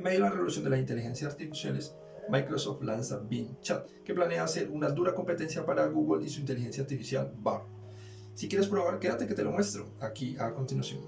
En medio de la revolución de las inteligencias artificiales, Microsoft lanza Bing Chat, que planea hacer una dura competencia para Google y su inteligencia artificial Bard. Si quieres probar, quédate que te lo muestro aquí a continuación.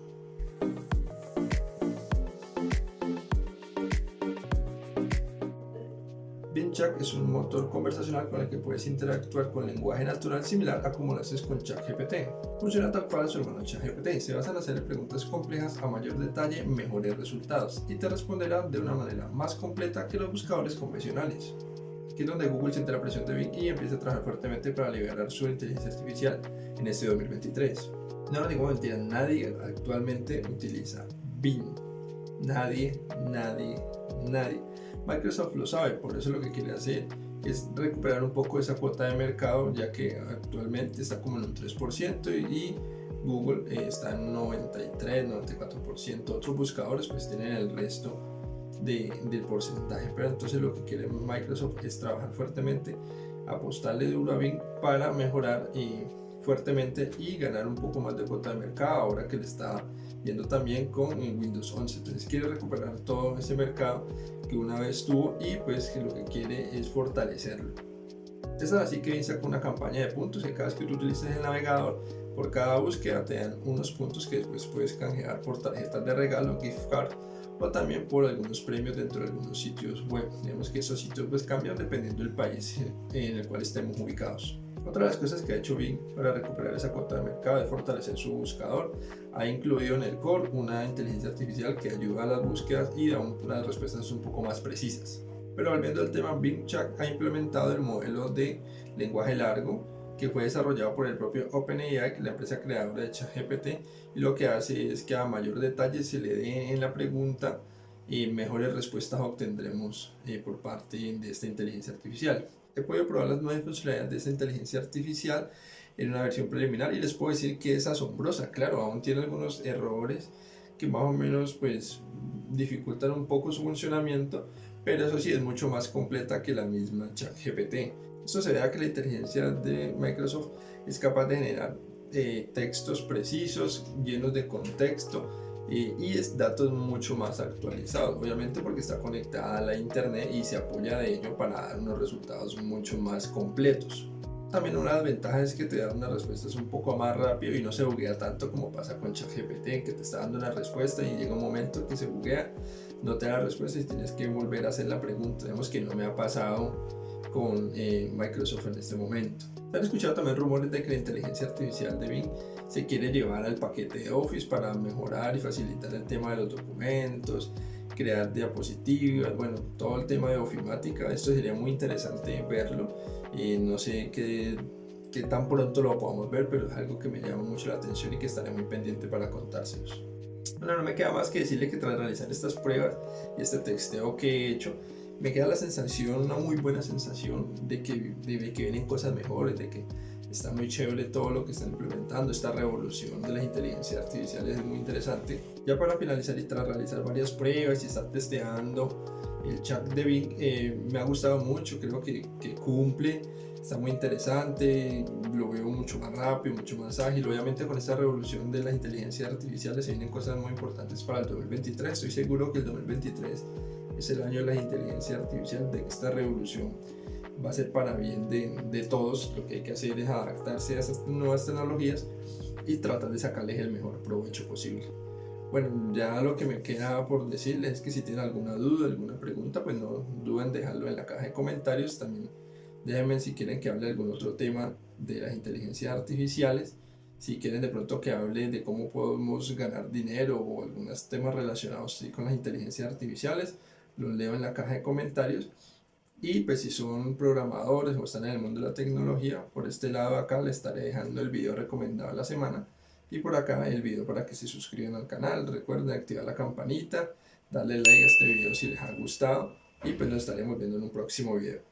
Chat es un motor conversacional con el que puedes interactuar con lenguaje natural similar a como lo haces con ChatGPT. Funciona tal cual su hermano ChatGPT, se basa en hacer preguntas complejas a mayor detalle, mejores resultados y te responderá de una manera más completa que los buscadores convencionales. Aquí es donde Google siente la presión de Bing y empieza a trabajar fuertemente para liberar su inteligencia artificial en este 2023. No lo digo mentira, nadie actualmente utiliza Bing. Nadie, nadie, nadie. Microsoft lo sabe, por eso lo que quiere hacer es recuperar un poco esa cuota de mercado, ya que actualmente está como en un 3% y, Google eh, está en 93, 94%. Otros buscadores pues tienen el resto de, del porcentaje, pero entonces lo que quiere Microsoft es trabajar fuertemente, apostarle duro a Bing para mejorar y fuertemente y ganar un poco más de cuota de mercado ahora que le está viendo también con Windows 11 entonces quiere recuperar todo ese mercado que una vez tuvo y pues que lo que quiere es fortalecerlo es así que saca una campaña de puntos que cada vez que tú utilices el navegador por cada búsqueda te dan unos puntos que después puedes canjear por tarjetas de regalo, gift card o también por algunos premios dentro de algunos sitios web. Digamos que esos sitios pues cambian dependiendo del país en el cual estemos ubicados. Otra de las cosas que ha hecho Bing para recuperar esa cuota de mercado es fortalecer su buscador. Ha incluido en el core una inteligencia artificial que ayuda a las búsquedas y da unas respuestas un poco más precisas. Pero volviendo al tema, Bing Chat ha implementado el modelo de lenguaje largo que fue desarrollado por el propio OpenAI, la empresa creadora de ChatGPT, y lo que hace es que a mayor detalle se le dé en la pregunta y mejores respuestas obtendremos eh, por parte de esta inteligencia artificial he podido probar las nuevas funcionalidades de esta inteligencia artificial en una versión preliminar y les puedo decir que es asombrosa, claro, aún tiene algunos errores que más o menos pues dificultan un poco su funcionamiento, pero eso sí es mucho más completa que la misma ChatGPT. Esto se debe a que la inteligencia de Microsoft es capaz de generar eh, textos precisos, llenos de contexto, y es datos mucho más actualizados, obviamente porque está conectada a la internet y se apoya de ello para dar unos resultados mucho más completos. También una ventajas es que te da unas respuestas un poco más rápido y no se buguea tanto como pasa con ChatGPT, que te está dando una respuesta y llega un momento que se buguea, no te da la respuesta y tienes que volver a hacer la pregunta. Vemos que no me ha pasado con eh, Microsoft en este momento. Se han escuchado también rumores de que la inteligencia artificial de Bing se quiere llevar al paquete de Office para mejorar y facilitar el tema de los documentos, crear diapositivas, bueno, todo el tema de ofimática, esto sería muy interesante verlo y no sé qué, qué tan pronto lo podamos ver, pero es algo que me llama mucho la atención y que estaré muy pendiente para contárselos. Bueno, no me queda más que decirle que tras realizar estas pruebas y este texteo que he hecho, me queda la sensación, una muy buena sensación de que, de que vienen cosas mejores, de que está muy chévere todo lo que están implementando, esta revolución de las inteligencias artificiales es muy interesante. Ya para finalizar y tras realizar varias pruebas y estar testeando el chat de Bing, eh, me ha gustado mucho, creo que, cumple, está muy interesante, lo veo mucho más rápido, mucho más ágil. Obviamente con esta revolución de las inteligencias artificiales se vienen cosas muy importantes para el 2023. Estoy seguro que el 2023 es el año de la inteligencia artificial, de esta revolución va a ser para bien de, de, todos. Lo que hay que hacer es adaptarse a estas nuevas tecnologías y tratar de sacarles el mejor provecho posible. Bueno, ya lo que me queda por decirles es que si tienen alguna duda, alguna pregunta, pues no duden en dejarlo en la caja de comentarios. También déjenme si quieren que hable de algún otro tema de las inteligencias artificiales. Si quieren de pronto que hable de cómo podemos ganar dinero o algunos temas relacionados con las inteligencias artificiales, los leo en la caja de comentarios. Y pues si son programadores o están en el mundo de la tecnología, por este lado acá les estaré dejando el video recomendado de la semana y por acá el video para que se suscriban al canal. Recuerden activar la campanita, darle like a este video si les ha gustado y pues nos estaremos viendo en un próximo video.